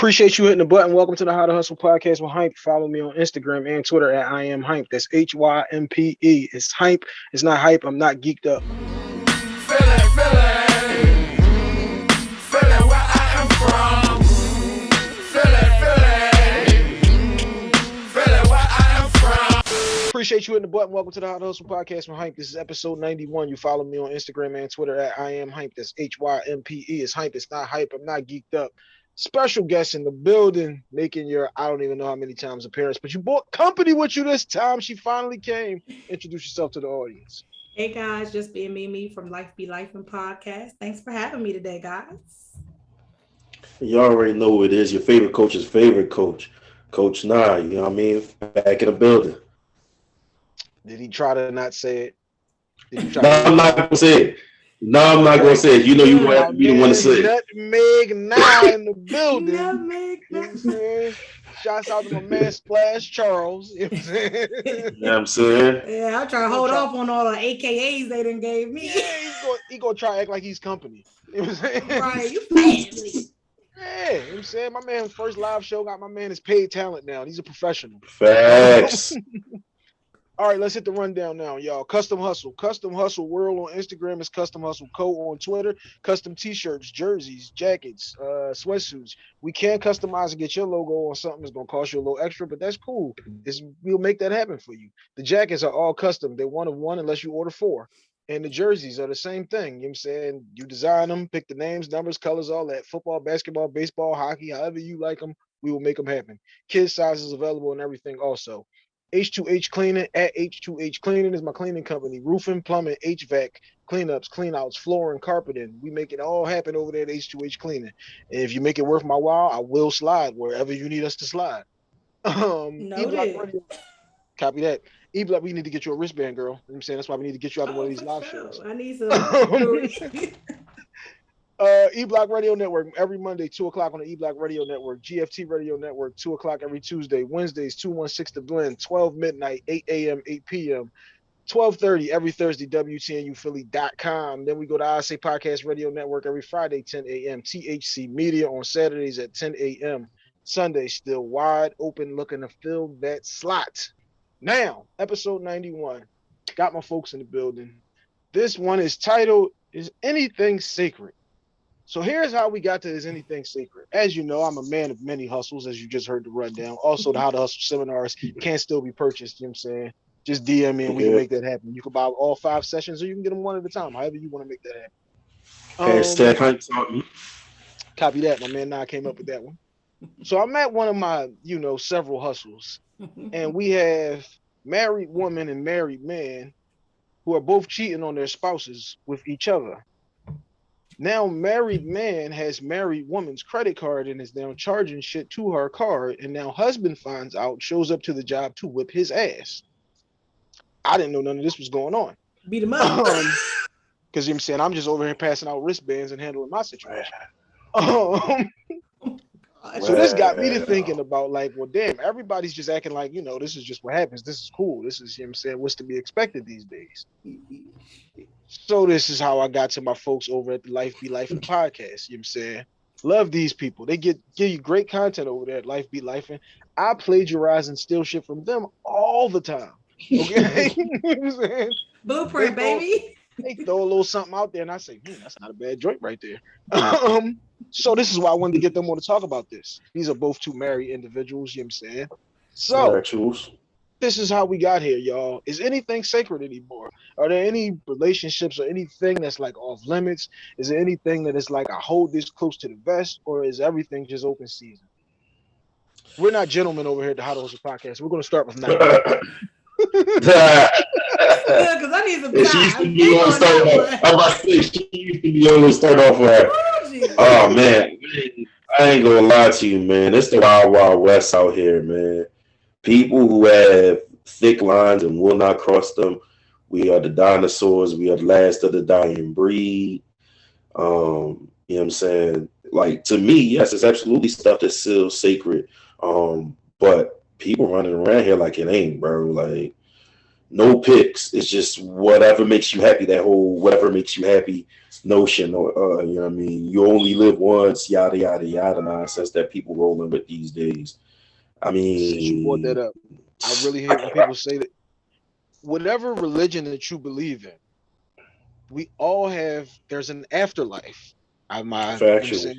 Appreciate you hitting the button. Welcome to the How to Hustle podcast with Hympe. Follow me on Instagram and Twitter at I am Hympe. That's H Y M P E. It's Hympe. It's not hype. I'm not geeked up. Appreciate you hitting the button. Welcome to the How to Hustle podcast with Hympe. This is episode 91. You follow me on Instagram and Twitter at I am Hympe. That's H Y M P E. It's Hympe. It's not hype. I'm not geeked up special guest in the building, making your I don't even know how many times appearance, but you brought company with you this time. She finally came. Introduce yourself to the audience. Hey guys, just being me, me from Life Be Life and Podcast. Thanks for having me today, guys. You already know who it is. Your favorite coach's favorite coach, Coach Nah. You know what I mean? Back in the building. Did he try to not say it? no, I'm not gonna say it. No, I'm not gonna say it. You know you want to be the one to say it. Nutmeg now in the building. Nutmeg. You know what I'm saying? Shouts out to my man Splash Charles. You know what I'm saying? You know what I'm saying? Yeah, I'm trying to hold off on all the AKAs they done gave me. Yeah, he's gonna, he gonna try to act like he's company. You know what I'm saying? Right, you family. Yeah, you know what I'm saying? My man's first live show got my man is paid talent now. He's a professional. Facts. All right, let's hit the rundown now, y'all. Custom Hustle. Custom Hustle World on Instagram is Custom Hustle Co. on Twitter. Custom t-shirts, jerseys, jackets, uh, sweatsuits. We can customize and get your logo on something. It's gonna cost you a little extra, but that's cool. It's, we'll make that happen for you. The jackets are all custom. They're one of one unless you order four. And the jerseys are the same thing. You know what I'm saying? You design them, pick the names, numbers, colors, all that. Football, basketball, baseball, hockey, however you like them, we will make them happen. Kids sizes available and everything also. H2H Cleaning at H2H Cleaning is my cleaning company. Roofing, plumbing, HVAC, cleanups, cleanouts, flooring, carpeting. We make it all happen over there at H2H Cleaning. And if you make it worth my while, I will slide wherever you need us to slide. Um, Radio, copy that. E Block, we need to get you a wristband, girl. You know I'm saying that's why we need to get you out of oh, one of these live sure. shows. I need some. Uh, E Block Radio Network every Monday, two o'clock on the E Block Radio Network. GFT Radio Network, two o'clock every Tuesday. Wednesdays, two one six to blend, twelve midnight, eight a.m., eight p.m. 12:30 every Thursday, WTNUphilly.com. Then we go to ISA Podcast Radio Network every Friday, 10 a.m. THC Media on Saturdays at 10 a.m. Sunday still wide open, looking to fill that slot. Now, episode 91. Got my folks in the building. This one is titled "Is Anything Sacred?" So here's how we got to Is Anything Secret. As you know, I'm a man of many hustles, as you just heard the rundown. Also, the How to Hustle seminars can still be purchased. You know what I'm saying? Just DM me and we can make that happen. You can buy all five sessions or you can get them one at a time, however you want to make that happen. Hashtag Hunt taught me. Copy that. My man Nah came up with that one. So I'm at one of my, you know, several hustles, and we have married woman and married man who are both cheating on their spouses with each other. Now, married man has married woman's credit card and is now charging shit to her card. And now, husband finds out, shows up to the job to whip his ass. I didn't know none of this was going on. Beat him up. Um, because you know I'm saying I'm just over here passing out wristbands and handling my situation. Um, so this got me to thinking about like, well, damn, everybody's just acting like, you know, this is just what happens. This is cool. This is, you know I'm saying, what's to be expected these days. So this is how I got to my folks over at the Life Be Life and podcast. You know what I'm saying? Love these people. They get give you great content over there at Life Be Life. And I plagiarize and steal shit from them all the time. Okay. you know Blueprint, they throw, baby. They throw a little something out there and I say, hmm, that's not a bad joint right there. um, so this is why I wanted to get them on to talk about this. These are both two married individuals, you know what I'm saying? So this is how we got here, y'all. Is anything sacred anymore? Are there any relationships or anything that's like off limits? Is there anything that is like I hold this close to the vest, or is everything just open season? We're not gentlemen over here at the How to podcast. We're gonna start with now. yeah, because I need some time. She used to be on start off. I'm about to say she used to be on to start off with. Oh man, I ain't gonna lie to you, man. It's the wild, wild west out here, man people who have thick lines and will not cross them. We are the dinosaurs. We are the last of the dying breed. Um, you know what I'm saying? Like to me, yes, it's absolutely stuff that's still sacred. Um, but people running around here like it ain't, bro. Like, no picks. It's just whatever makes you happy. That whole whatever makes you happy notion, or uh, you know, what I mean, you only live once, yada yada yada nonsense that people rolling with these days. I mean, Since you brought that up, I really hate when people say that. Whatever religion that you believe in, we all have. There's an afterlife. I my Factual.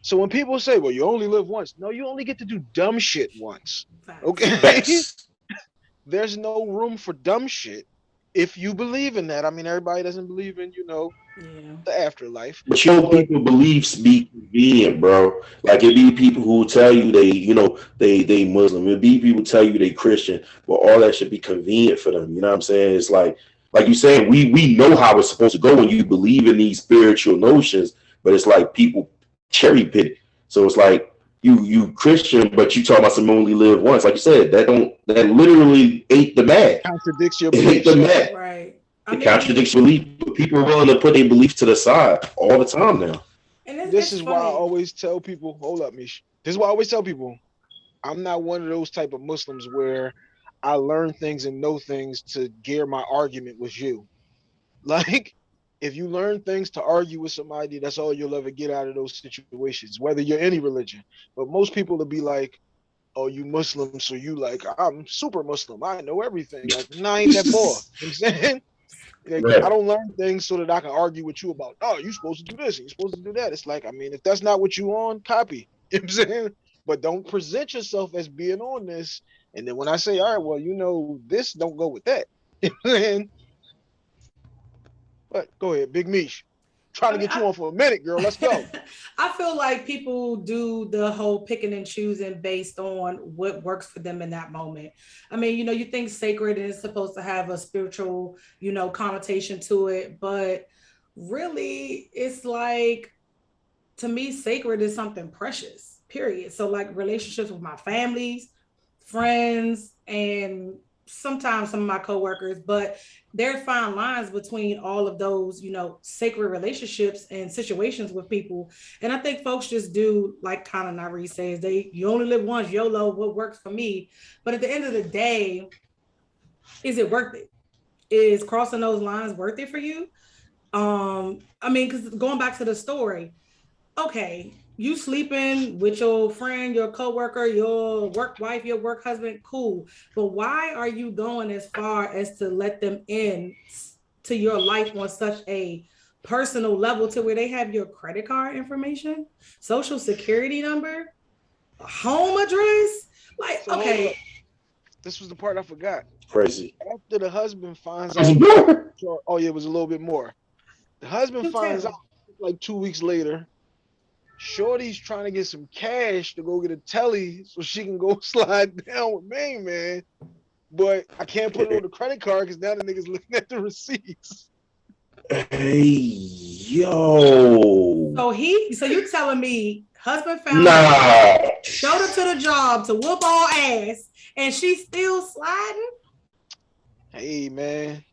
So when people say, "Well, you only live once," no, you only get to do dumb shit once. Okay. There's no room for dumb shit if you believe in that. I mean, everybody doesn't believe in, you know, Yeah. the afterlife. But you know, people beliefs be convenient, bro. Like it be people who tell you they, you know, they they Muslim. It be people tell you they Christian, but all that should be convenient for them. You know what I'm saying? It's like, like you saying, we we know how it's supposed to go when you believe in these spiritual notions, but it's like people cherry pick. So it's like you you Christian, but you talk about some only live once. Like you said, that don't that literally ate the math. Contradicts your It ate the math. Right. I It contradicts belief. But people are willing to put their belief to the side all the time now. and it's, This it's is why I always tell people, hold up, Mish. This is why I always tell people, I'm not one of those type of Muslims where I learn things and know things to gear my argument with you. Like, if you learn things to argue with somebody, that's all you'll ever get out of those situations, whether you're any religion. But most people will be like, oh, you Muslim, so you like, I'm super Muslim. I know everything. Like, nah, I ain't that boy. You know what I'm saying? Like, Right. I don't learn things so that I can argue with you about, oh, you're supposed to do this you're supposed to do that. It's like, I mean, if that's not what you on, copy. You know what I'm saying? But don't present yourself as being on this. And then when I say, all right, well, you know, this don't go with that. You know what I'm saying? But go ahead, Big Mish. Trying to get you on for a minute, girl. Let's go. I feel like people do the whole picking and choosing based on what works for them in that moment. I mean, you know, you think sacred is supposed to have a spiritual, you know, connotation to it, but really it's like to me, sacred is something precious, period. So, like relationships with my families, friends, and sometimes some of my coworkers, but there's fine lines between all of those, you know, sacred relationships and situations with people. And I think folks just do like kind of Nari says, they you only live once, YOLO, what works for me. But at the end of the day, is it worth it? Is crossing those lines worth it for you? Um, I mean, because going back to the story, okay, you sleeping with your friend, your coworker, your work wife, your work husband, cool. But why are you going as far as to let them in to your life on such a personal level to where they have your credit card information, social security number, home address? Like, So, okay. This was the part I forgot. Crazy. After the husband finds out, oh yeah, it was a little bit more. The husband Do finds tell. out like two weeks later. Shorty's trying to get some cash to go get a telly so she can go slide down with Main Man. But I can't put it on the credit card because now the nigga's looking at the receipts. Hey, yo. so he, so you telling me husband found Nah. showed up to the job to whoop all ass, and she's still sliding? Hey man,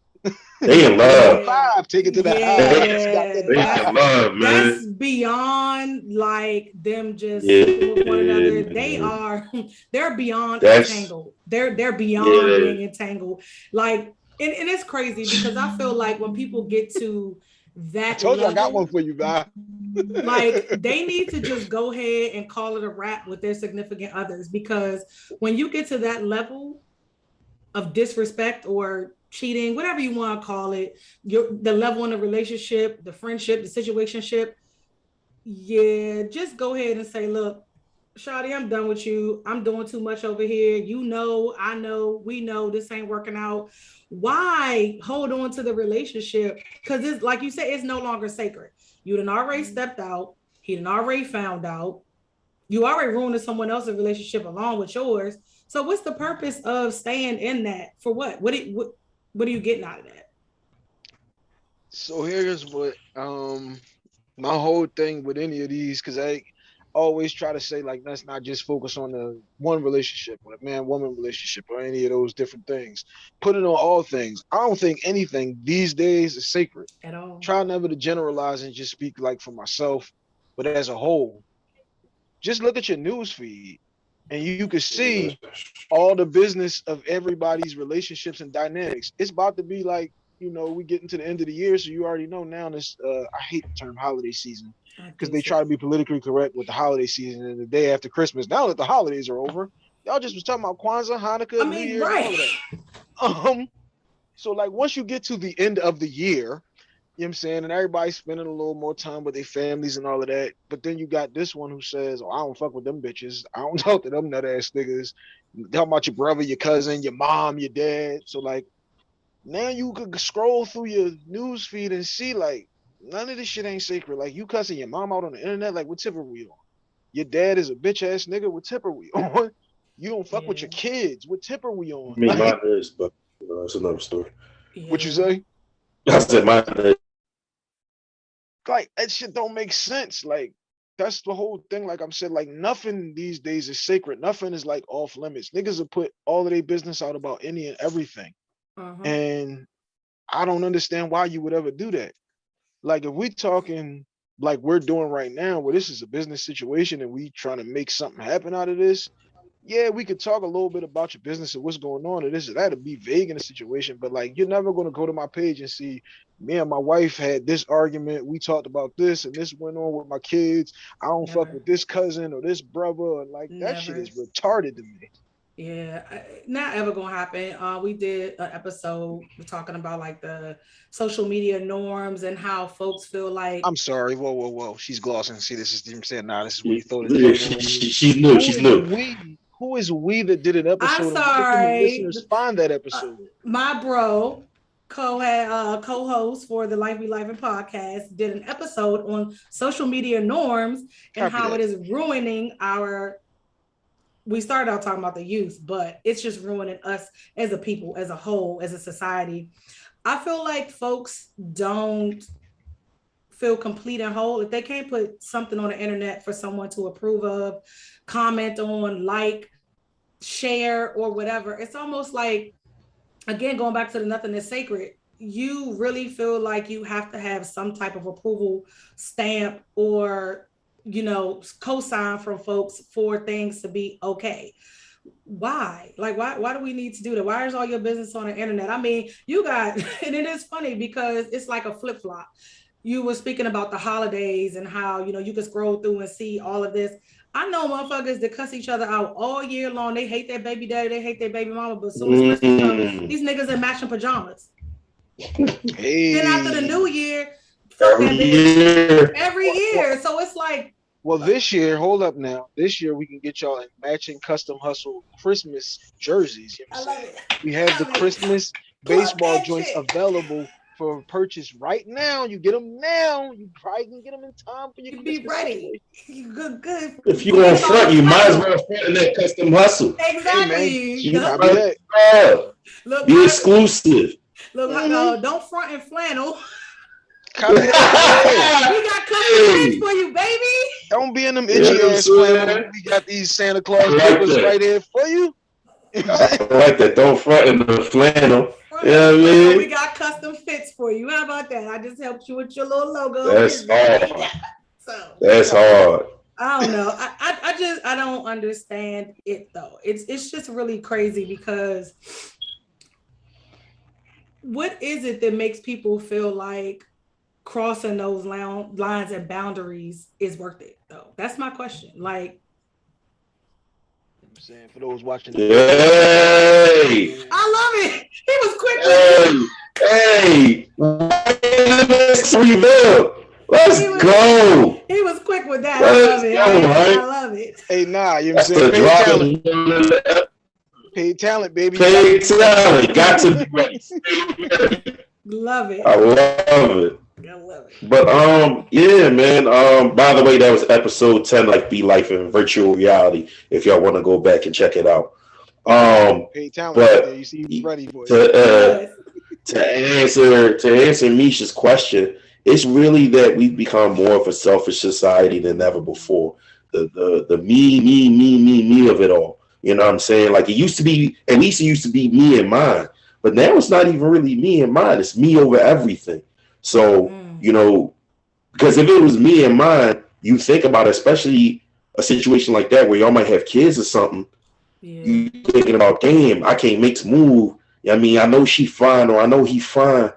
They in love. five, take it to the Yeah. house. Got that They in love, man. That's beyond like them just Yeah. with one another. They are they're beyond That's- entangled. They're they're beyond Yeah. being entangled. Like and, and it's crazy because I feel like when people get to that I told you I got one for you, guy. like they need to just go ahead and call it a wrap with their significant others because when you get to that level of disrespect or cheating whatever you want to call it your the level in the relationship the friendship the situationship yeah just go ahead and say look Shawty, I'm done with you. I'm doing too much over here. You know, I know, we know this ain't working out. Why hold on to the relationship? Because it's like you said, it's no longer sacred. You done already mm-hmm. stepped out. He done already found out. You already ruined someone else's relationship along with yours. So what's the purpose of staying in that? For what? What it, what what are you getting out of that? So here's what um my whole thing with any of these, because I always try to say like let's not just focus on the one relationship or the man woman relationship or any of those different things. Put it on all things. I don't think anything these days is sacred. At all. Try never to generalize and just speak like for myself, but as a whole, just look at your news feed. And you, you can see all the business of everybody's relationships and dynamics. It's about to be like, you know, we getting to the end of the year, so you already know now this uh I hate the term holiday season because they try to be politically correct with the holiday season and the day after Christmas. Now that the holidays are over, y'all just was talking about Kwanzaa, Hanukkah, I mean, New Year, right. Um, so like once you get to the end of the year, you know what I'm saying, and everybody's spending a little more time with their families and all of that. But then you got this one who says, Oh, I don't fuck with them bitches. I don't talk to them nut ass niggas. Talk about your brother, your cousin, your mom, your dad. So like now you could scroll through your news feed and see like none of this shit ain't sacred. Like you cussing your mom out on the internet, like what tip are we on? Your dad is a bitch ass nigga. What tip are we on? You don't fuck yeah. with your kids. What tip are we on? I mean, like, mine is, but you know, that's another story. Yeah. What you say? I said mine is. Like that shit don't make sense. Like that's the whole thing. Like I'm saying, like nothing these days is sacred. Nothing is like off limits. Niggas will put all of their business out about any and everything. Uh-huh. And I don't understand why you would ever do that. Like if we talking like we're doing right now, where this is a business situation and we trying to make something happen out of this, yeah, we could talk a little bit about your business and what's going on and this and that to be vague in the situation, but like you're never gonna go to my page and see me and my wife had this argument. We talked about this and this went on with my kids. I don't never. fuck with this cousin or this brother. And like never. that shit is retarded to me. Yeah, not ever gonna happen. Uh, we did an episode talking about like the social media norms and how folks feel like. I'm sorry. Whoa, whoa, whoa. She's glossing. See, this is I'm saying. Nah, this is what you thought. It she, she, she's new. She's new. We, who is we that did an episode? I'm sorry. Listeners find that episode. Uh, my bro, co uh, co-host for the Life Be Life and podcast, did an episode on social media norms and Copy how that. it is ruining our we started out talking about the youth, but it's just ruining us as a people, as a whole, as a society. I feel like folks don't feel complete and whole if they can't put something on the internet for someone to approve of, comment on, like, share, or whatever. It's almost like, again, going back to the nothing is sacred. You really feel like you have to have some type of approval stamp or you know, co-sign from folks for things to be okay. Why? Like, why? Why do we need to do that? Why is all your business on the internet? I mean, you got, and it is funny because it's like a flip flop. You were speaking about the holidays and how you know you can scroll through and see all of this. I know motherfuckers that cuss each other out all year long. They hate their baby daddy, they hate their baby mama, but soon as Christmas mm. comes, these niggas in matching pajamas. Hey. Then after the new year, every year. Every year. So it's like. Well, this year, hold up now. This year we can get y'all in matching custom hustle Christmas jerseys. You know I love it. We have the Christmas baseball joints available for purchase right now. You get them now. You probably can get them in time for your. You be ready. You good, good. If you want front, you might as well front in that custom hustle. Exactly. Hey, man, Look, be exclusive. Look, mm-hmm. uh, don't front and flannel. We got custom for you, baby. Don't be in them itchy yeah, ass flannel. We got these Santa Claus like papers right here for you. I like that. Don't front in the flannel. Yeah, you I mean? we got custom fits for you. How about that? I just helped you with your little logo. That's hard. So that's hard. I don't know. I, I, I just I don't understand it though. It's it's just really crazy because what is it that makes people feel like crossing those lines and boundaries is worth it though that's my question like I'm saying for those watching hey. i love it he was quick hey, hey. Let's he was, go. He was quick with that. Let's I love it. Go, I, right? I love it. Hey, nah, you know what I'm saying? Paid talent. Paid talent, baby. Paid talent. Got to be ready. Love it. I love it. I love it. But um, yeah, man. Um, by the way, that was episode ten, like be life in virtual reality. If y'all want to go back and check it out. Um, hey, but you see, ready for to uh, to answer to answer Misha's question, it's really that we've become more of a selfish society than ever before. The the the me me me me me of it all. You know what I'm saying? Like it used to be. At least it used to be me and mine. But now it's not even really me and mine. It's me over everything. So, mm. you know, because if it was me and mine, you think about, it, especially a situation like that where y'all might have kids or something, yeah. you thinking about, damn, I can't make move. I mean, I know she fine or I know he fine.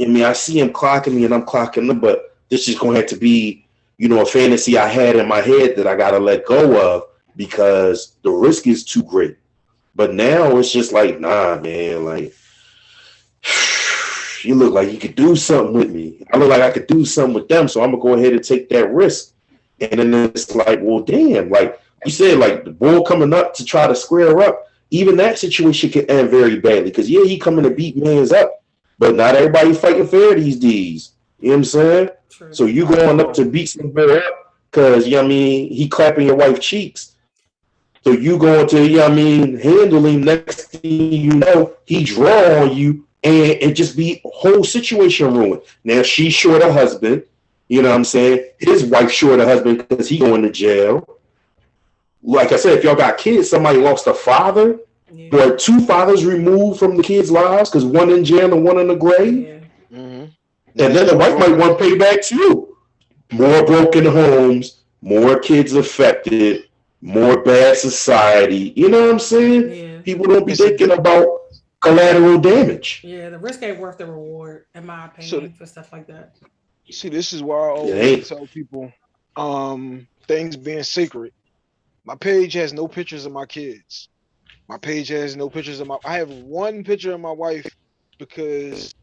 I mean, I see him clocking me and I'm clocking him, but this is going to have to be, you know, a fantasy I had in my head that I got to let go of because the risk is too great. But now it's just like, nah, man, like, you look like you could do something with me. I look like I could do something with them. So I'm to go ahead and take that risk. And then it's like, well, damn, like you said, like the bull coming up to try to square up. Even that situation can end very badly because, yeah, he coming to beat man's up. But not everybody fighting fair these days. You know what I'm saying? True. So you going up to beat somebody up because, you know what I mean, he clapping your wife cheeks. So you going to, you know what I mean, handle him. Next thing you know, he draw on you and it just be whole situation ruined. Now she's short a husband. You know what I'm saying? His wife short a husband because he going to jail. Like I said, if y'all got kids, somebody lost a father yeah. or two fathers removed from the kids' lives because one in jail and one in the grave. Yeah. Mm-hmm. And then the wife might want payback too. More broken homes, more kids affected, more bad society. You know what I'm saying? Yeah. People don't be thinking about collateral damage. Yeah, the risk ain't worth the reward, in my opinion, so, for stuff like that. See, this is why I always tell people um things being secret. My page has no pictures of my kids. My page has no pictures of my I have one picture of my wife because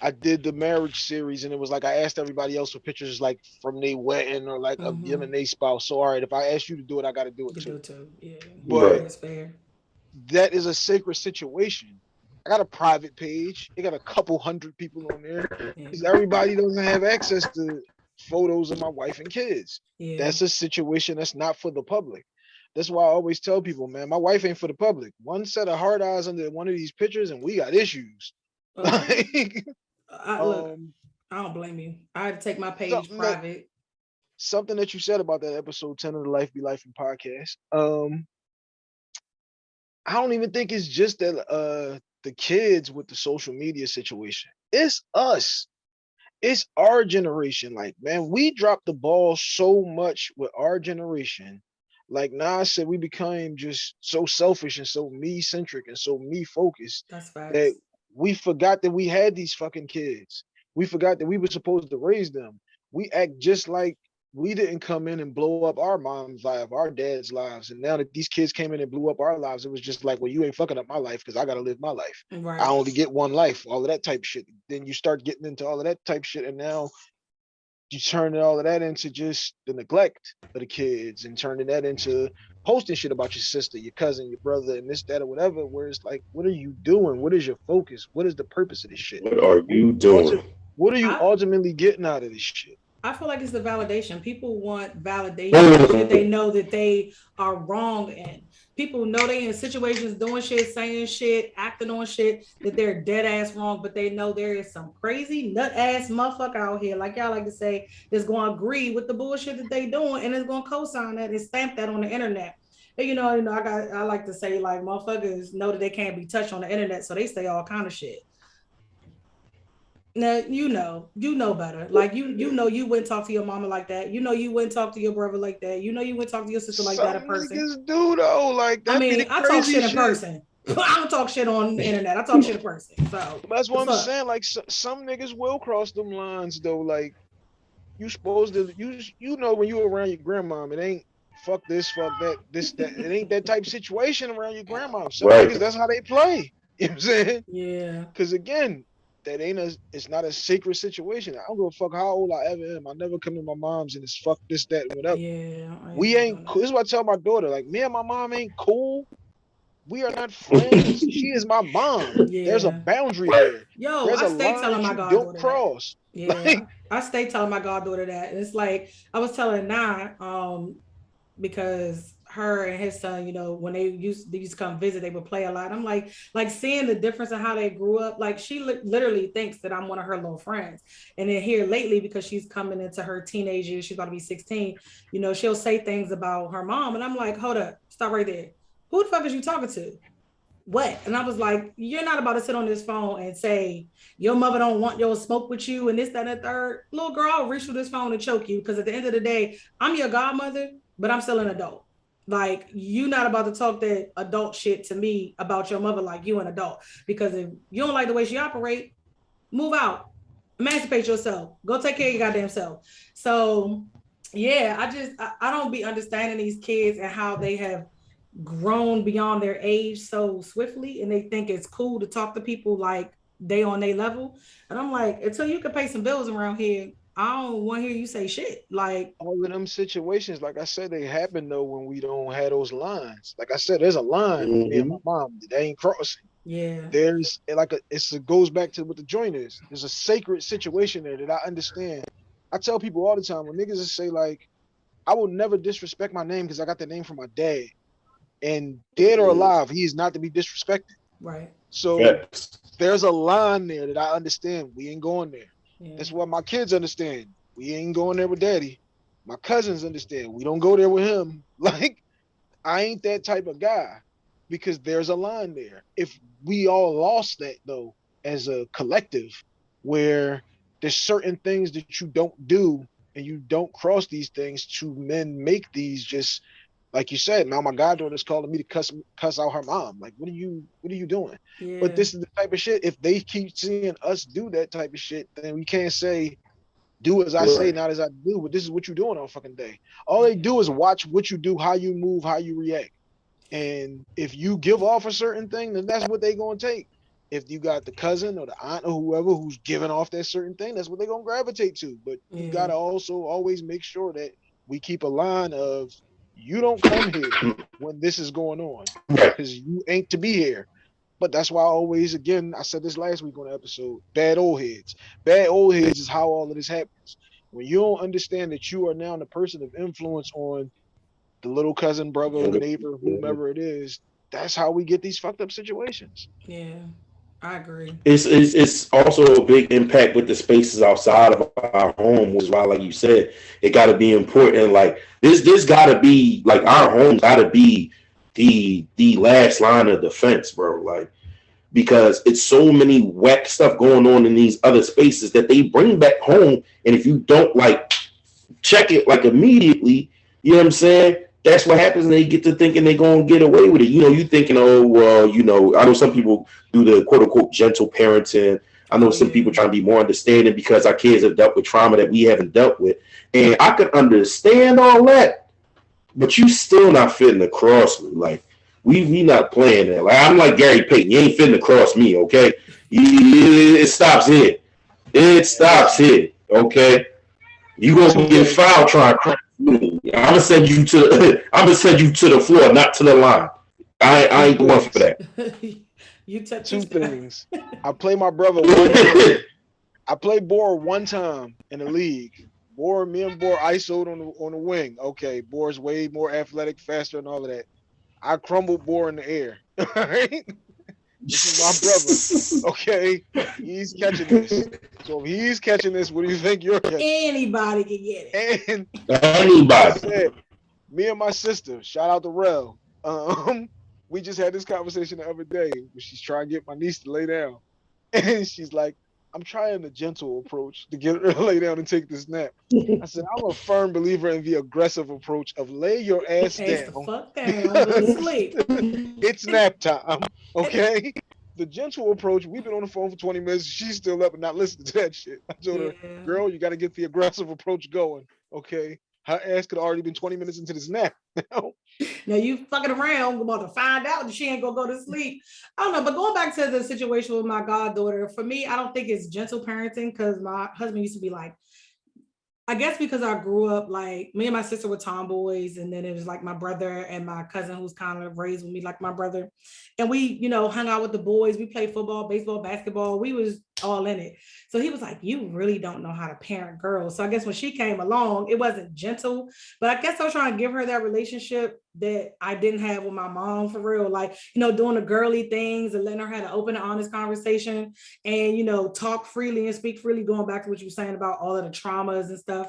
I did the marriage series and it was like I asked everybody else for pictures like from their wedding or like mm-hmm. of them and their spouse. So all right, if I ask you to do it, I gotta do it too. Do it too. Yeah. But that's fair. That is a sacred situation. I got a private page. It got a couple hundred people on there because everybody doesn't have access to photos of my wife and kids. Yeah. That's a situation that's not for the public. That's why I always tell people, man, my wife ain't for the public. One set of hard eyes under one of these pictures, and we got issues. like, I, look, um, I don't blame you. I had to take my page something private. That, something that you said about that episode 10 of the Life Be Life and podcast. Um, I don't even think it's just that uh the kids with the social media situation. It's us. It's our generation. Like, man, we dropped the ball so much with our generation. Like Nas said, we became just so selfish and so me centric and so me focused that we forgot that we had these fucking kids. We forgot that we were supposed to raise them. We act just like we didn't come in and blow up our mom's life, our dad's lives. And now that these kids came in and blew up our lives, it was just like, well, you ain't fucking up my life because I gotta live my life. Right. I only get one life, all of that type shit. Then you start getting into all of that type shit, and now you turn all of that into just the neglect of the kids and turning that into posting shit about your sister, your cousin, your brother, and this, that, or whatever. Where it's like, what are you doing? What is your focus? What is the purpose of this shit? What are you doing? What are you ultimately getting out of this shit? I feel like it's the validation. People want validation that they know that they are wrong in. People know they in situations doing shit, saying shit, acting on shit that they're dead ass wrong, but they know there is some crazy nut ass motherfucker out here, like y'all like to say, that's going to agree with the bullshit that they doing and is going to co-sign that and stamp that on the internet. And you know, you know, I got I like to say like motherfuckers know that they can't be touched on the internet, so they say all kind of shit. Now you know, you know better. Like you, you know, you wouldn't talk to your mama like that. You know, you wouldn't talk to your brother like that. You know, you wouldn't talk to your sister like Some that. A person. do though. Like I mean, I talk shit in person. I don't talk shit on the internet. I talk shit in person. So that's what I'm up? saying. Like so, some niggas will cross them lines though. Like you supposed to you you know when you around your grandma, it ain't fuck this, fuck that, this that. It ain't that type of situation around your grandma. Some right. niggas that's how they play. You know what I'm saying? Yeah. Because again, that ain't a it's not a sacred situation. I don't give a fuck how old I ever am. I never come to my mom's and it's fuck this, that, whatever. Yeah. We ain't cool. This is what I tell my daughter. Like me and my mom ain't cool. We are not friends. she is my mom. Yeah. There's a boundary there. Yo, There's I stay telling my goddaughter. Don't cross. That. Yeah. Like, I stay telling my goddaughter that. And it's like I was telling Nah, um, because her and his son, you know, when they used they used to come visit, they would play a lot. I'm like, like seeing the difference in how they grew up. Like she li- literally thinks that I'm one of her little friends. And then here lately, because she's coming into her teenage years, she's about to be 16. You know, she'll say things about her mom, and I'm like, hold up, stop right there. Who the fuck is you talking to? What? And I was like, you're not about to sit on this phone and say your mother don't want your smoke with you and this, that, and the third. Little girl, I'll reach through this phone and choke you because at the end of the day, I'm your godmother but I'm still an adult. Like you not about to talk that adult shit to me about your mother like you an adult. Because if you don't like the way she operate, move out. Emancipate yourself. Go take care of your goddamn self. So yeah, I just I, I don't be understanding these kids and how they have grown beyond their age so swiftly and they think it's cool to talk to people like they on their level. And I'm like, until you can pay some bills around here, I don't want to hear you say shit. Like all of them situations, like I said, they happen though when we don't have those lines. Like I said, there's a line mm-hmm. me and my mm-hmm. mom that ain't crossing. Yeah. There's like a it's it goes back to what the joint is. There's a sacred situation there that I understand. I tell people all the time when niggas just say like, I will never disrespect my name because I got the name from my dad. And dead or alive, he is not to be disrespected. Right. So yes. there's a line there that I understand. We ain't going there. That's what my kids understand. We ain't going there with daddy. My cousins understand. We don't go there with him. Like, I ain't that type of guy because there's a line there. If we all lost that though, as a collective, where there's certain things that you don't do and you don't cross these things to men make these just like you said, now my goddaughter is calling me to cuss cuss out her mom. Like, what are you what are you doing? Yeah. But this is the type of shit. If they keep seeing us do that type of shit, then we can't say, do as I right. say, not as I do. But this is what you're doing on fucking day. All they do is watch what you do, how you move, how you react. And if you give off a certain thing, then that's what they're gonna take. If you got the cousin or the aunt or whoever who's giving off that certain thing, that's what they're gonna gravitate to. But yeah. you gotta also always make sure that we keep a line of you don't come here when this is going on because you ain't to be here. But that's why I always, again, I said this last week on the episode bad old heads. Bad old heads is how all of this happens. When you don't understand that you are now the person of influence on the little cousin, brother, neighbor, whomever it is, that's how we get these fucked up situations. Yeah. I agree. It's, it's it's also a big impact with the spaces outside of our home, which is why, like you said, it got to be important. Like this, this got to be like our home got to be the the last line of defense, bro. Like because it's so many whack stuff going on in these other spaces that they bring back home, and if you don't like check it like immediately, you know what I'm saying? That's what happens and they get to thinking they're going to get away with it. You know, you thinking, oh, well, you know, I know some people do the quote unquote gentle parenting. I know some people trying to be more understanding because our kids have dealt with trauma that we haven't dealt with. And I could understand all that, but you still not fitting across me. Like, we we not playing that. Like, I'm like Gary Payton. You ain't fitting across me, okay? It stops here. It stops here, okay? You gonna get foul trying to crack I'm gonna send you to. I'm gonna send you to the floor, not to the line. I, I ain't going for that. you touch two things. I play my brother. One I played Boar one time in the league. Boar, me and Boar isoed on the on the wing. Okay, Boar's way more athletic, faster, and all of that. I crumbled Boar in the air. All right. This is my brother. Okay, he's catching this. So if he's catching this, what do you think you're catching? Anybody can get it. And anybody. Said, me and my sister, shout out to Rel. Um, we just had this conversation the other day. She's trying to get my niece to lay down, and she's like, "I'm trying the gentle approach to get her to lay down and take this nap." I said, "I'm a firm believer in the aggressive approach of lay your ass down. Fuck down. sleep. it's nap time." Okay. the gentle approach, we've been on the phone for 20 minutes. She's still up and not listening to that shit. I told yeah. her, girl, you got to get the aggressive approach going. Okay. Her ass could already been 20 minutes into this nap. now you fucking around about to find out that she ain't gonna go to sleep. I don't know, but going back to the situation with my goddaughter, for me, I don't think it's gentle parenting because my husband used to be like, I guess because I grew up like me and my sister were tomboys, and then it was like my brother and my cousin who's kind of raised with me like my brother, and we you know hung out with the boys. We played football, baseball, basketball. We was all in it. So he was like, "You really don't know how to parent girls." So I guess when she came along, it wasn't gentle, but I guess I was trying to give her that relationship that I didn't have with my mom for real, like you know doing the girly things and letting her have an open and honest conversation, and you know talk freely and speak freely. Going back to what you were saying about all of the traumas and stuff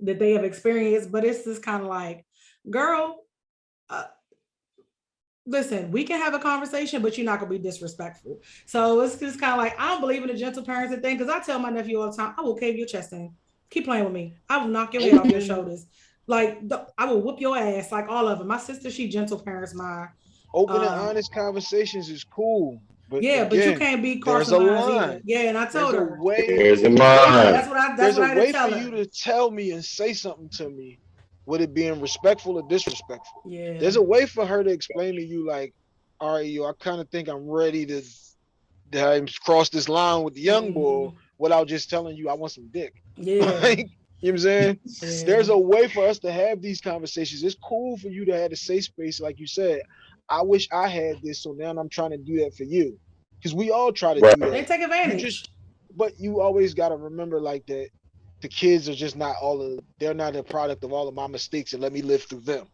that they have experienced, but it's just kind of like, girl. Uh, listen, we can have a conversation, but you're not gonna be disrespectful. So it's just kind of like I don't believe in the gentle parenting thing because I tell my nephew all the time, I will cave your chest in. Keep playing with me. I will knock your head off your shoulders. Like I will whoop your ass, like all of them. My sister, she gentle parents mine. Open um, and honest conversations is cool. But yeah, again, but you can't be there's a line. Yeah, and I told there's her. A way, there's a line. That's what I. That's there's what a I way for her. you to tell me and say something to me, with it being respectful or disrespectful. Yeah. There's a way for her to explain to you, like, all right, yo, I kind of think I'm ready to, to cross this line with the young mm-hmm. boy without just telling you I want some dick. Yeah. like, you know what I'm saying? Yeah. There's a way for us to have these conversations. It's cool for you to have a safe space, like you said. I wish I had this, so now I'm trying to do that for you. Because we all try to right. do that. They take advantage. You just, but you always got to remember, like that, the kids are just not all of. They're not a product of all of my mistakes, and let me live through them.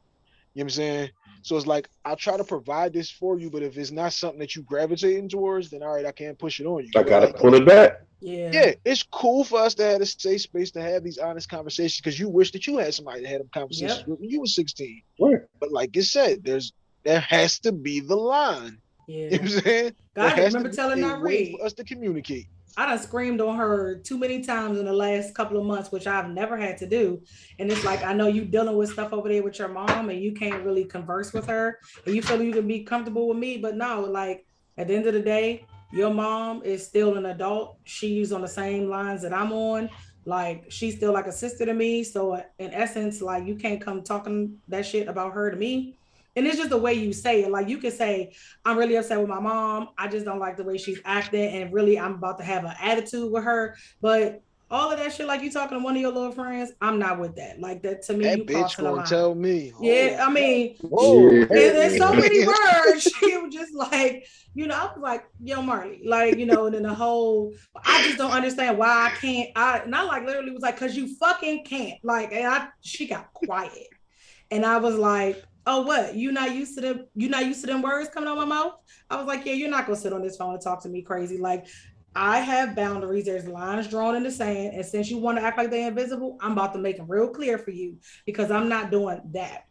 You know what I'm saying? So it's like I'll try to provide this for you, but if it's not something that you gravitating towards, then all right, I can't push it on you. I gotta like, pull it back. Yeah. Yeah, it's cool for us to have a safe space to have these honest conversations because you wish that you had somebody that had them conversations yep. when you were 16. Right. But like I said, there's there has to be the line. Yeah. You know what I'm saying? God, I remember telling her read for us to communicate. I done screamed on her too many times in the last couple of months, which I've never had to do. And it's like I know you dealing with stuff over there with your mom, and you can't really converse with her, and you feel you can be comfortable with me, but no, like at the end of the day, your mom is still an adult. She's on the same lines that I'm on. Like she's still like a sister to me. So in essence, like you can't come talking that shit about her to me. And it's just the way you say it. Like you can say, I'm really upset with my mom. I just don't like the way she's acting. And really, I'm about to have an attitude with her. But all of that shit, like you talking to one of your little friends, I'm not with that. Like that to me, that you bitch gonna tell me. Yeah, oh, I mean, whoa, and there's so many words. She was just like, you know, I was like, yo, Marley, like, you know, and then the whole, I just don't understand why I can't. I not like literally was like, cause you fucking can't. Like, and I, she got quiet, and I was like, oh what you not used to them you not used to them words coming out my mouth i was like yeah you're not gonna sit on this phone and talk to me crazy like i have boundaries. There's lines drawn in the sand and since you want to act like they're invisible i'm about to make them real clear for you because i'm not doing that.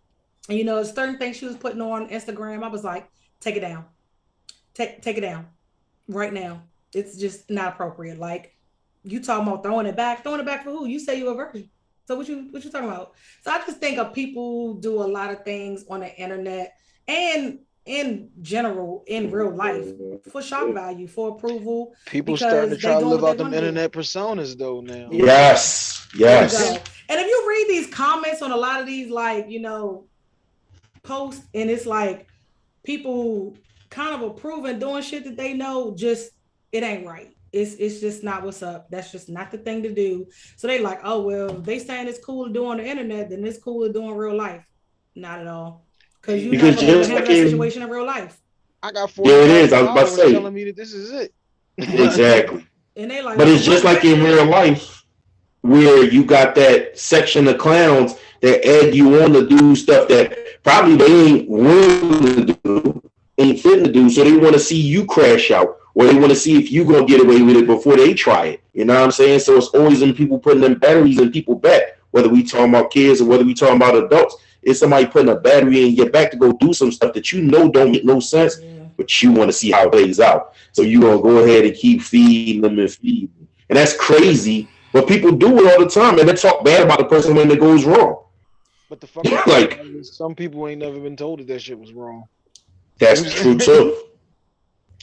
And you know certain things she was putting on instagram i was like take it down. Take take it down. Right now. It's just not appropriate. Like you talking about throwing it back throwing it back for who? You say you're a virgin. So what you what you talking about? So I just think of people do a lot of things on the internet and in general in real life for shock value, for approval. People starting to try to live out them internet do. personas though now. Yes, yes. And if you read these comments on a lot of these like you know posts, and it's like people kind of approving doing shit that they know just it ain't right it's it's just not what's up. That's just not the thing to do. So they like, oh well, they saying it's cool to do on the internet, then it's cool to do in real life. Not at all. Because you because never just have that situation in real life. I got four. Yeah, it is. I was about to say telling me that this is it. exactly. And they like, but it's just like in real life, where you got that section of clowns that egg you on to do stuff that probably they ain't willing to do, ain't fitting to do, so they want to see you crash out or they want to see if you gonna get away with it before they try it. You know what I'm saying? So it's always in people putting them batteries in people back, whether we talking about kids or whether we talking about adults. It's somebody putting a battery in your back to go do some stuff that you know don't make no sense, yeah. but you want to see how it plays out. So you're gonna go ahead and keep feeding them and feeding them. And that's crazy. But people do it all the time and they talk bad about the person when it goes wrong. But the fuck like some people ain't never been told that that shit was wrong. That's true too.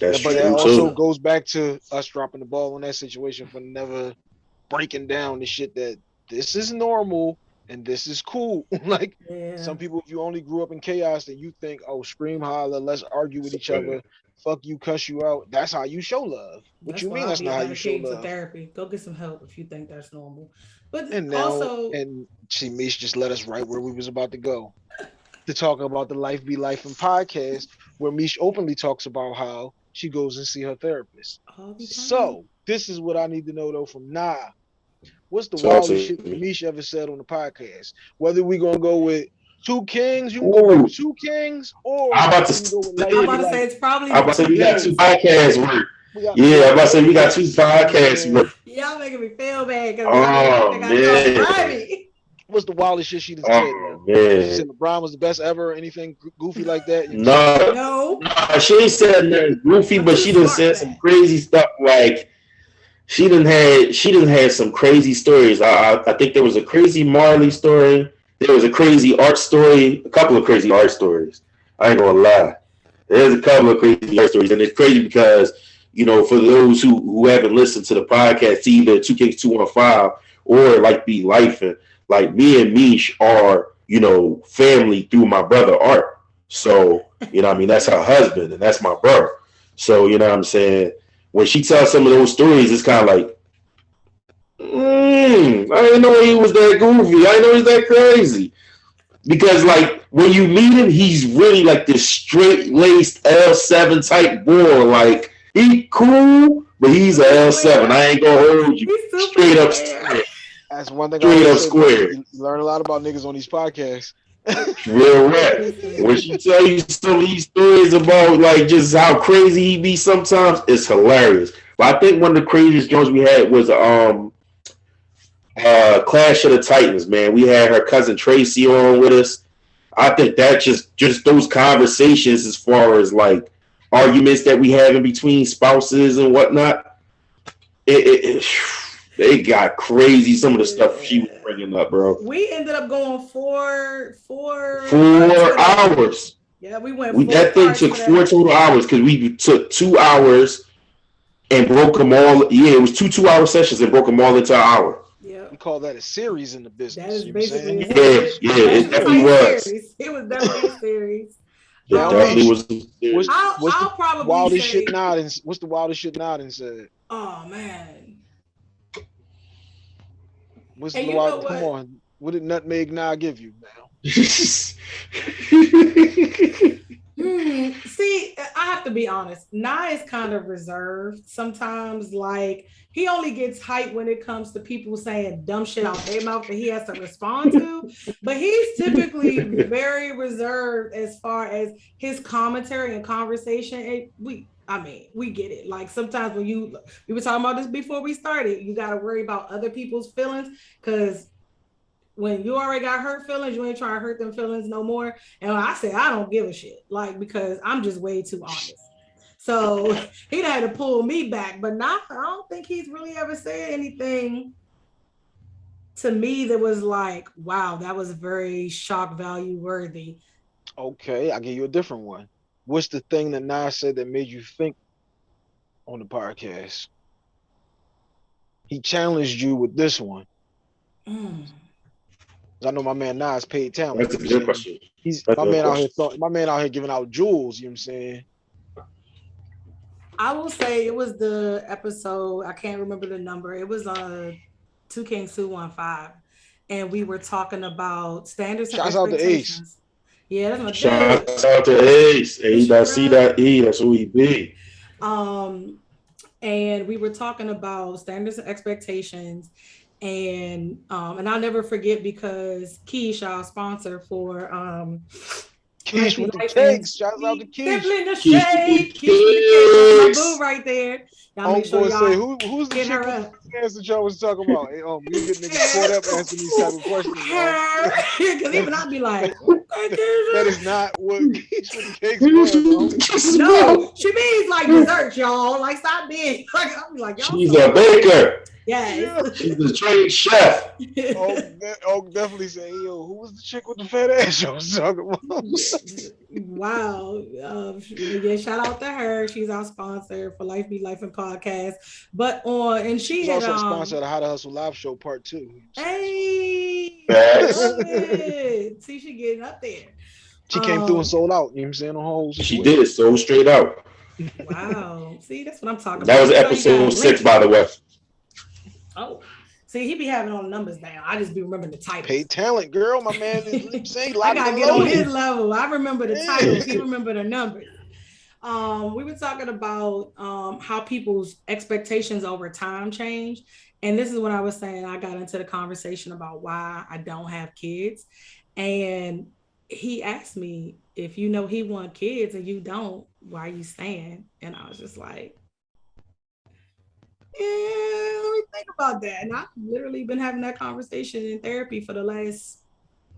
That's but that also too. goes back to us dropping the ball in that situation for never breaking down the shit that this is normal and this is cool. like yeah. some people, if you only grew up in chaos, then you think, oh, scream, holler, let's argue with each other, fuck you, cuss you out. That's how you show love. What that's you mean? That's not how you show love. Therapy. Go get some help if you think that's normal. But and now, also, and see, Mish just let us right where we was about to go to talk about the Life Be Life and podcast, where Mish openly talks about how she goes and see her therapist. So this is what I need to know though from Nah. What's the wildest shit Misha ever said on the podcast? Whether we gonna go with two kings, you can go with two kings, or I'm about to, say, I'm about to say it's probably. I'm about to say we got two podcasts. yeah, I'm about to say we got two podcasts. Y'all making me feel bad because oh, man what's the wildest shit she just oh, said? Man. She said LeBron was the best ever, or anything goofy like that. No, no, no she ain't said nothing goofy, but she done said some crazy stuff like she didn't had she didn't have some crazy stories. I, I, I think there was a crazy Marley story. there was a crazy art story, a couple of crazy art stories. I ain't gonna lie. There's a couple of crazy art stories, and it's crazy because you know, for those who who haven't listened to the podcast, either Two Kings Two One Five or like Be Life, and like me and Mish are you know family through my brother Art. So you know, I mean, that's her husband, and that's my brother. So you know, what I'm saying when she tells some of those stories, it's kind of like Mm, I didn't know he was that goofy. I didn't know he was that crazy. Because like when you meet him, he's really like this straight laced L7 type boy. Like he cool, but he's a L7. I ain't gonna hold you. Straight up square. That's one thing. Straight up square. You learn a lot about niggas on these podcasts. Real rap. When she tell you some of these stories about like just how crazy he be sometimes, it's hilarious. But I think one of the craziest joints we had was um uh, Clash of the Titans, man. We had her cousin Tracy on with us. I think that just just those conversations as far as like arguments that we have in between spouses and whatnot. It, it, it they got crazy. Some of the stuff she was bringing up, bro. We ended up going four, four, four hours. Yeah, we went. We, that thing took four total hours because we took two hours and broke them all. Yeah, it was two two-hour sessions and broke them all into an hour Yeah, we call that a series in the business. That is basically yeah, yeah, it definitely was. Series. It was definitely a series. It um, definitely was. What's, I'll, what's I'll the probably wildest say, shit nodding? What's the wildest shit nodding said? Oh man. What's and the wild? Come on, what did Nutmeg Nah give you now? hmm See, I have to be honest. Nah is kind of reserved sometimes. Like he only gets hype when it comes to people saying dumb shit out their mouth that he has to respond to. but he's typically very reserved as far as his commentary and conversation. It, we I mean, we get it. Like sometimes when you we were talking about this before we started, you got to worry about other people's feelings because when you already got hurt feelings, you ain't trying to hurt them feelings no more. And I say I don't give a shit, like because I'm just way too honest. So he had to pull me back, but not, I don't think he's really ever said anything to me that was like, wow, that was very shock value worthy. Okay, I'll give you a different one. What's the thing that Nas said that made you think on the podcast? He challenged you with this one. Mm. I know my man Nas paid talent. That's a good question. He's That's my man question. out here. my man out here giving out jewels. You know what I'm saying? I will say it was the episode. I can't remember the number. It was uh two Kings two one five, and we were talking about standards. Shouts out to Ace. Yeah, that's my Shouts out to Ace. A dot C dot E. That's who he be. Um, and we were talking about standards and expectations, and um, and I'll never forget because Keish, our sponsor for um Keish with the cakes. Shout out to Keish. Simply the shade. Keish with the cakes. Right there. Y'all make sure y'all say, Who, who's the chick with the y'all was talking about? Hey, um, you get niggas caught up answering these type of questions. Because even I'd be like, that is not what Keish with cakes was. No, she means like dessert, y'all. Like stop being like I'll be like, y'all. She's a baker. Yes. She's a trained chef. oh, oh, definitely say, yo, who was the chick with the fat ass you was talking about? wow. Um, yeah, shout out to her. She's our sponsor for Life Be Life and Podcast. But on and she She's had, also um, sponsor of the How to Hustle live show part two. Hey, see she getting up there. She came um, through and um, sold out. You know what I'm saying? On whole she did so straight out. Wow. See, that's what I'm talking that about. That was episode six, by the way. Oh, see, he be having all the numbers down. I just be remembering the titles. Pay talent, girl. My man is saying I gotta get on his level. I remember the titles. he remember the numbers. Um, we were talking about um, how people's expectations over time change. And this is what I was saying. I got into the conversation about why I don't have kids. And he asked me, if you know he want kids and you don't, why are you staying? And I was just like, yeah, let me think about that. And I've literally been having that conversation in therapy for the last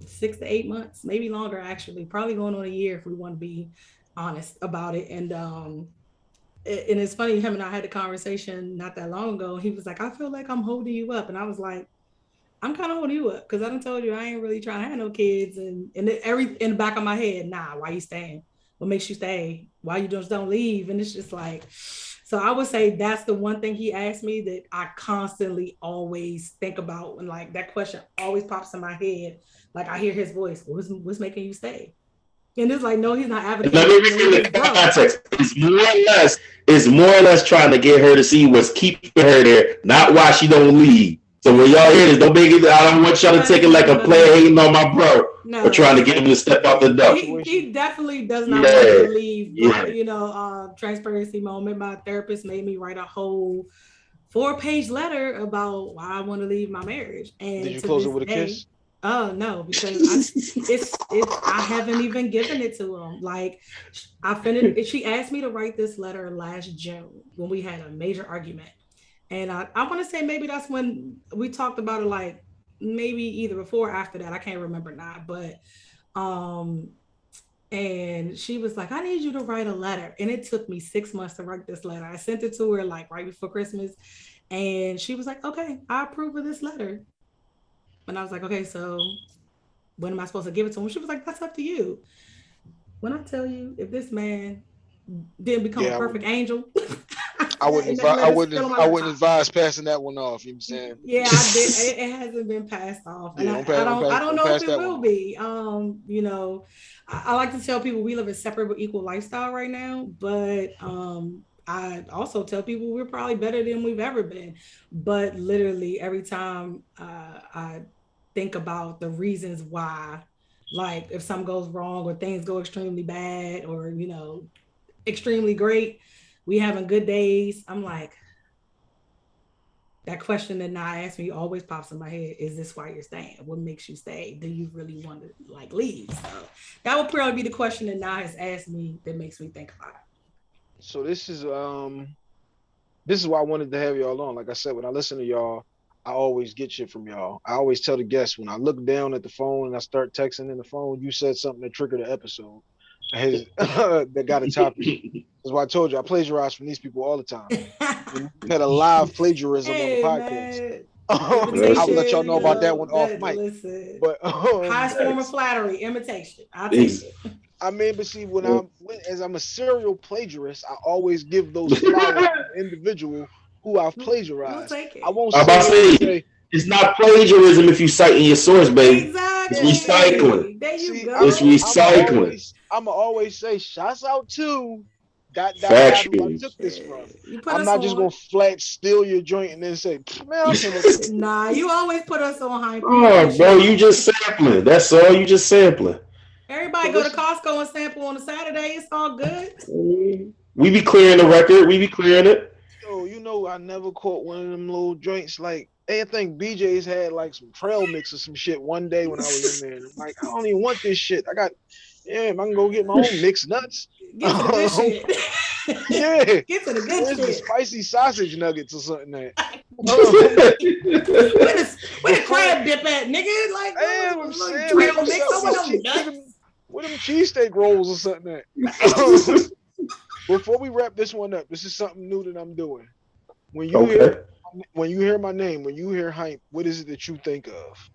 six to eight months, maybe longer actually, probably going on a year if we want to be honest about it. And um and it's funny, him and I had a conversation not that long ago. He was like, I feel like I'm holding you up. And I was like, I'm kind of holding you up because I done told you I ain't really trying to have no kids, and and every in the back of my head, nah, why you staying? What makes you stay? Why you just don't leave? And it's just like, so I would say that's the one thing he asked me that I constantly always think about, and like that question always pops in my head. Like I hear his voice, what's what's making you stay? And it's like, no, he's not advocating. Let me read the context. It's more or less, it's more or less trying to get her to see what's keeping her there, not why she don't leave. So when y'all hear this, don't make it. I don't want y'all to take it like a player hating on my bro no. or trying to get him to step out the door. He, he definitely does not yeah. want to leave. Yeah. You know, uh, transparency moment. My therapist made me write a whole four-page letter about why I want to leave my marriage. And did you close it with a day, kiss? Oh no, because I, it's it's I haven't even given it to him. Like I finished. She asked me to write this letter last June when we had a major argument and I, I want to say maybe that's when we talked about it, like maybe either before or after that. I can't remember now, but um, and she was like, I need you to write a letter. And it took me six months to write this letter. I sent it to her like right before Christmas. And she was like, okay, I approve of this letter. And I was like, okay, so when am I supposed to give it to him? She was like, that's up to you. When I tell you, if this man didn't become yeah, a perfect angel, I wouldn't. Advi- I wouldn't. I wouldn't advise passing that one off. You know what I'm saying? Yeah. It, it hasn't been passed off, and yeah, I, don't. I don't, I don't know if it will one. be. Um, you know, I, I, like to tell people we live a separate but equal lifestyle right now, but um, I also tell people we're probably better than we've ever been. But literally, every time uh, I think about the reasons why, like if something goes wrong or things go extremely bad, or you know, extremely great we having good days. I'm like, that question that Nah asked me always pops in my head. Is this why you're staying? What makes you stay? Do you really want to like leave? So that would probably be the question that Nah has asked me that makes me think about it. So this is um this is why I wanted to have y'all on. Like I said, when I listen to y'all, I always get shit from y'all. I always tell the guests when I look down at the phone and I start texting in the phone, you said something that triggered the episode. His, that got a topic. That's why I told you I plagiarize from these people all the time. we had a live plagiarism hey, on the podcast. I'll let y'all know about that one off mic. Listen, but um, highest form of flattery, imitation. I'll take it. I mean, but see, when I'm as I'm a serial plagiarist, I always give those flowers to the individual who I've plagiarized. We'll I won't say, say, it's not plagiarism if you cite in your source, baby. Exactly. It's recycling. There you see, go. It's recycling. I'm always, I'm always say, shouts out to that, that I took this from. I'm not just gonna flat steal your joint and then say, man, Nah, you always put us on high. Oh, bro, you just sampling. That's all. You just sampling. Everybody go to Costco and sample on a Saturday. It's all good. We be clearing the record. We be clearing it. Yo, you know, I never caught one of them little joints like. I think BJ's had like some trail mix or some shit one day when I was in there. I'm like, I don't even want this shit. I got yeah, I can go get my own mixed nuts. Get to the good shit. yeah. Get to the good Where's shit. the spicy sausage nuggets or something there? where, the, where the crab dip at, nigga? Like, Damn, I'm saying, trail mix them nuts. Where them cheesesteak rolls or something there? Before we wrap this one up, this is something new that I'm doing. When you okay. hear when you hear my name, when you hear Hympe, what is it that you think of?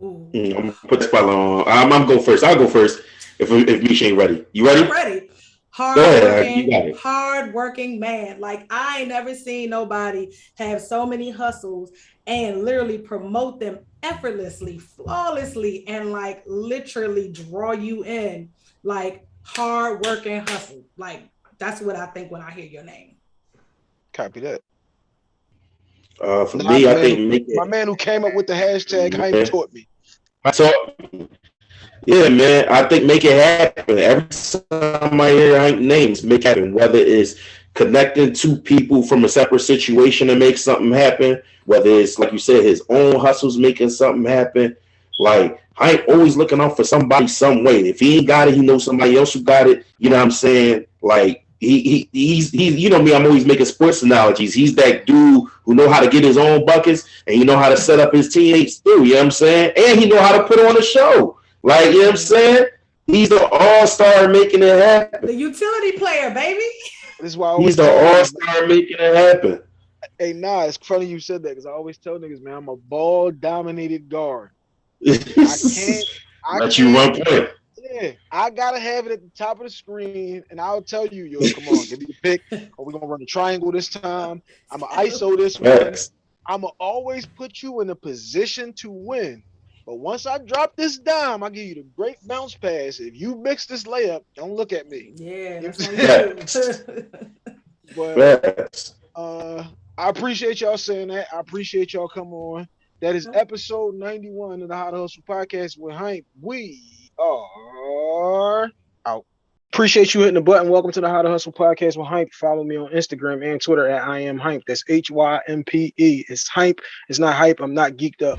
Mm, I'm gonna put the spotlight on. I'm, I'm go first. I'll go first if if Misha ain't ready. You ready? I'm ready. Hard working, hard working man. Like I ain't never seen nobody have so many hustles and literally promote them effortlessly, flawlessly, and like literally draw you in. Like hard working hustle. Like that's what I think when I hear your name. Copy that. Uh, for my me, man, I think my man who came up with the hashtag hype yeah. taught me. Taught. Yeah, man. I think make it happen. Every time I hear names, make it happen. Whether it's connecting two people from a separate situation to make something happen, whether it's like you said, his own hustles making something happen. Like I ain't always looking out for somebody some way. If he ain't got it, he knows somebody else who got it. You know what I'm saying? Like he, he he's he's you know me, I'm always making sports analogies. He's that dude who know how to get his own buckets and he know how to set up his teammates too, you know what I'm saying? And he know how to put on a show. Like, you know what I'm saying? He's the all-star making it happen. The utility player, baby. This is why he's the all-star making it happen. Hey, nah, it's funny you said that because I always tell niggas, man, I'm a ball dominated guard. I can't. I Let you run point. Yeah, I gotta have it at the top of the screen, and I'll tell you, yo, come on, give me the pick. Are we gonna run a triangle this time? I'm gonna ISO this one. I'm gonna always put you in a position to win. But once I drop this dime, I give you the great bounce pass. If you mix this layup, don't look at me. Yeah, that's Facts. But uh, I appreciate y'all saying that. I appreciate y'all coming on. That is episode 91 of the How to Hustle podcast with Hympe. We are out. Appreciate you hitting the button. Welcome to the How to Hustle podcast with Hympe. Follow me on Instagram and Twitter at I am Hympe. That's H Y M P E. It's Hympe. It's not hype. I'm not geeked up.